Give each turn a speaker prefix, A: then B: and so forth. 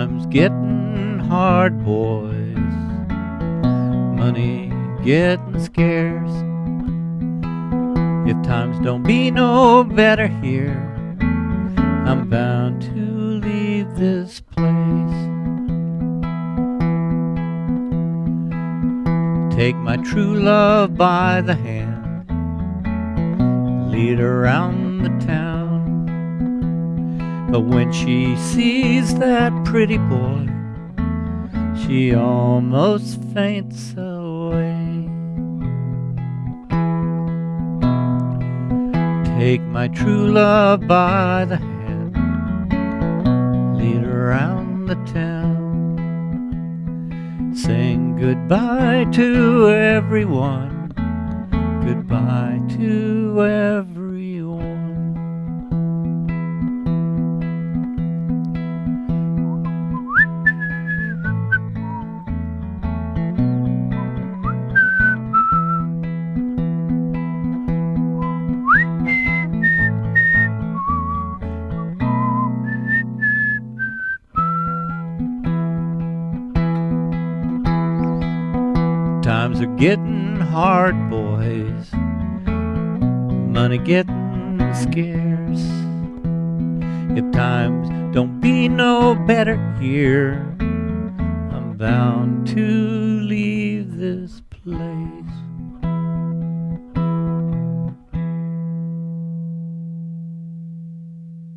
A: Times getting hard, boys. Money getting scarce. If times don't be no better here, I'm bound to leave this place. Take my true love by the hand, lead around the town. But when she sees that pretty boy, she almost faints away. Take my true love by the hand, lead her around the town. Sing goodbye to everyone, goodbye to everyone. Times are getting hard, boys. Money getting scarce. If times don't be no better here, I'm bound to leave this place.